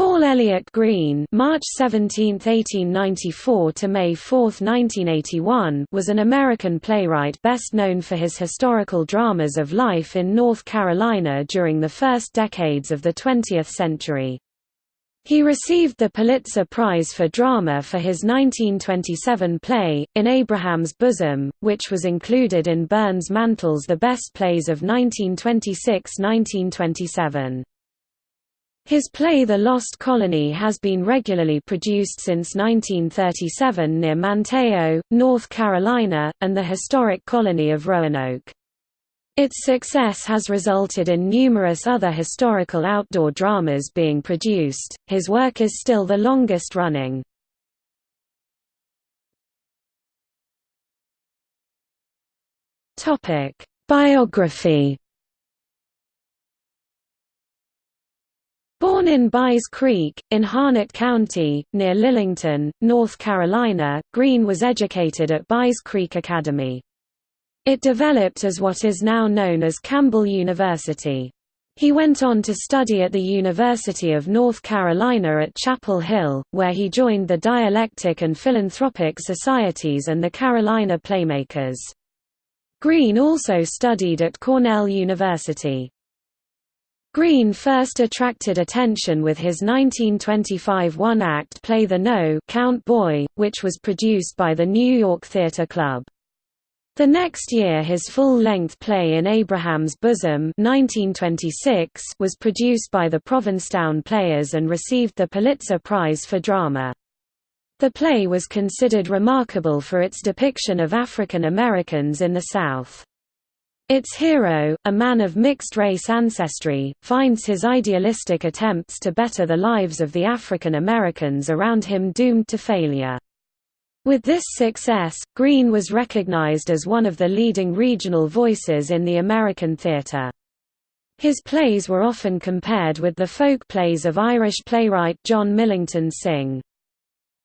Paul Elliott Green March 17, 1894 to May 4, 1981 was an American playwright best known for his historical dramas of life in North Carolina during the first decades of the 20th century. He received the Pulitzer Prize for Drama for his 1927 play, In Abraham's Bosom, which was included in Burns Mantle's The Best Plays of 1926–1927. His play The Lost Colony has been regularly produced since 1937 near Manteo, North Carolina, and the historic colony of Roanoke. Its success has resulted in numerous other historical outdoor dramas being produced. His work is still the longest running. Topic: Biography Born in Buys Creek, in Harnett County, near Lillington, North Carolina, Green was educated at Buys Creek Academy. It developed as what is now known as Campbell University. He went on to study at the University of North Carolina at Chapel Hill, where he joined the Dialectic and Philanthropic Societies and the Carolina Playmakers. Green also studied at Cornell University. Green first attracted attention with his 1925 one-act play The No Count Boy, which was produced by the New York Theatre Club. The next year his full-length play In Abraham's Bosom 1926 was produced by the Provincetown Players and received the Pulitzer Prize for Drama. The play was considered remarkable for its depiction of African Americans in the South. Its hero, a man of mixed-race ancestry, finds his idealistic attempts to better the lives of the African Americans around him doomed to failure. With this success, Green was recognized as one of the leading regional voices in the American theater. His plays were often compared with the folk plays of Irish playwright John Millington Synge.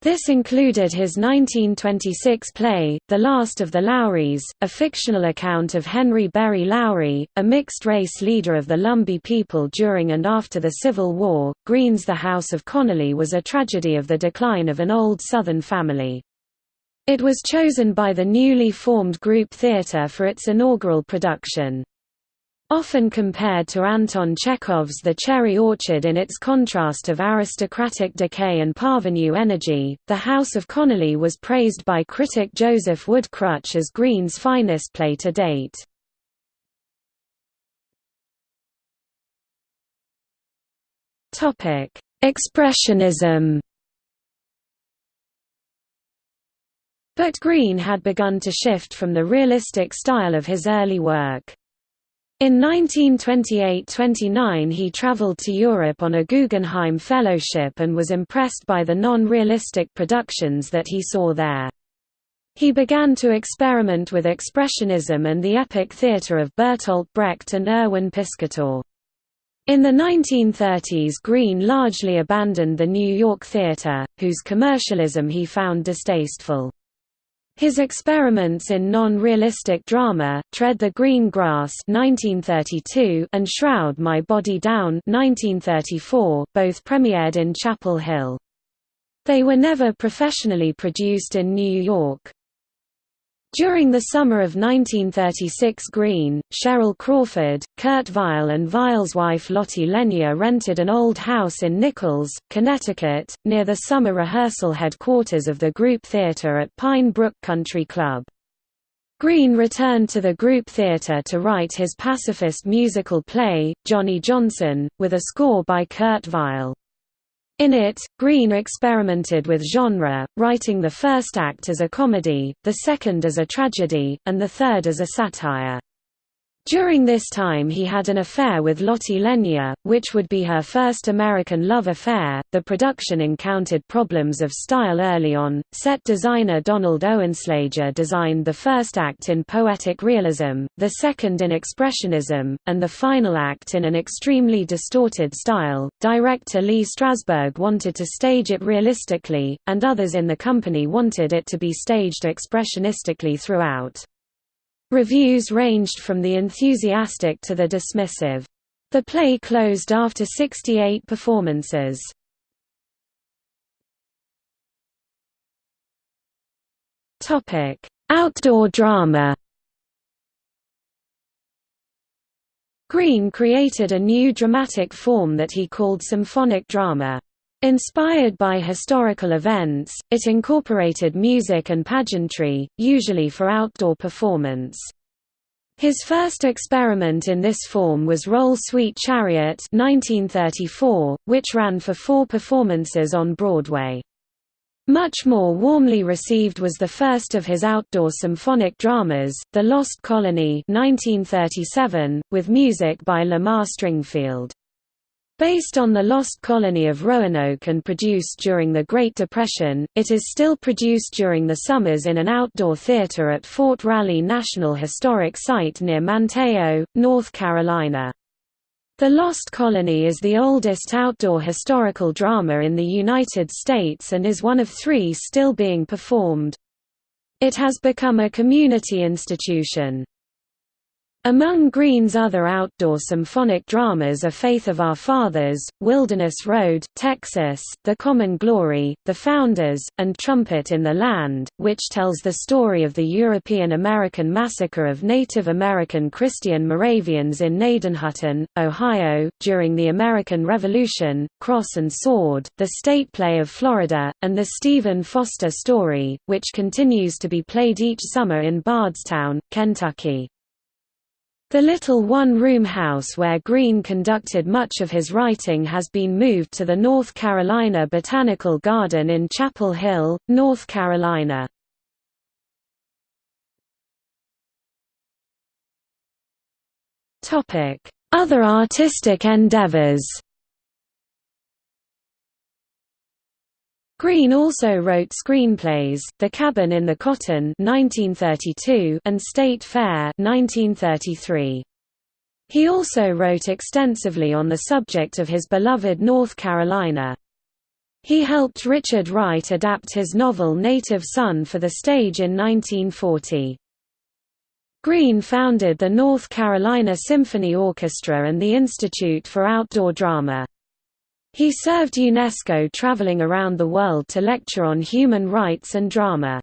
This included his 1926 play, The Last of the Lowrys, a fictional account of Henry Berry Lowry, a mixed-race leader of the Lumbee people during and after the Civil War. Green's The House of Connolly was a tragedy of the decline of an old Southern family. It was chosen by the newly formed Group Theatre for its inaugural production. Often compared to Anton Chekhov's The Cherry Orchard in its contrast of aristocratic decay and parvenu energy, The House of Connolly was praised by critic Joseph Wood Krutch as Green's finest play to date. Expressionism But Green had begun to shift from the realistic style of his early work. In 1928–29 he travelled to Europe on a Guggenheim Fellowship and was impressed by the non-realistic productions that he saw there. He began to experiment with Expressionism and the epic theatre of Bertolt Brecht and Erwin Piscator. In the 1930s Green largely abandoned the New York theatre, whose commercialism he found distasteful. His experiments in non-realistic drama, Tread the Green Grass 1932 and Shroud My Body Down 1934, both premiered in Chapel Hill. They were never professionally produced in New York. During the summer of 1936 Green, Cheryl Crawford, Kurt Weill and Weill's wife Lotte Lenya rented an old house in Nichols, Connecticut, near the summer rehearsal headquarters of the group theater at Pine Brook Country Club. Green returned to the group theater to write his pacifist musical play, Johnny Johnson, with a score by Kurt Weill. In it, Green experimented with genre, writing the first act as a comedy, the second as a tragedy, and the third as a satire. During this time he had an affair with Lotte Lenya, which would be her first American love affair. The production encountered problems of style early on. Set designer Donald Oenslager designed the first act in poetic realism, the second in expressionism, and the final act in an extremely distorted style. Director Lee Strasberg wanted to stage it realistically, and others in the company wanted it to be staged expressionistically throughout. Reviews ranged from the enthusiastic to the dismissive. The play closed after 68 performances. Outdoor drama Green created a new dramatic form that he called symphonic drama. Inspired by historical events, it incorporated music and pageantry, usually for outdoor performance. His first experiment in this form was Roll Sweet Chariot 1934, which ran for four performances on Broadway. Much more warmly received was the first of his outdoor symphonic dramas, The Lost Colony 1937, with music by Lamar Stringfield. Based on the Lost Colony of Roanoke and produced during the Great Depression, it is still produced during the summers in an outdoor theater at Fort Raleigh National Historic Site near Manteo, North Carolina. The Lost Colony is the oldest outdoor historical drama in the United States and is one of three still being performed. It has become a community institution. Among Green's other outdoor symphonic dramas are Faith of Our Fathers, Wilderness Road, Texas, The Common Glory, The Founders, and Trumpet in the Land, which tells the story of the European-American massacre of Native American Christian Moravians in Gnadenhutten, Ohio, during the American Revolution, Cross and Sword, the state play of Florida, and the Stephen Foster story, which continues to be played each summer in Bardstown, Kentucky. The little one-room house where Green conducted much of his writing has been moved to the North Carolina Botanical Garden in Chapel Hill, North Carolina. Other artistic endeavors Green also wrote screenplays, The Cabin in the Cotton 1932 and State Fair 1933. He also wrote extensively on the subject of his beloved North Carolina. He helped Richard Wright adapt his novel Native Son for the stage in 1940. Green founded the North Carolina Symphony Orchestra and the Institute for Outdoor Drama. He served UNESCO traveling around the world to lecture on human rights and drama.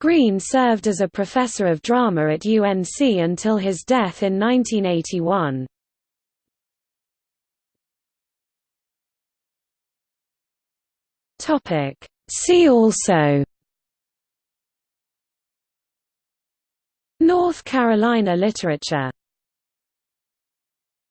Green served as a professor of drama at UNC until his death in 1981. See also North Carolina literature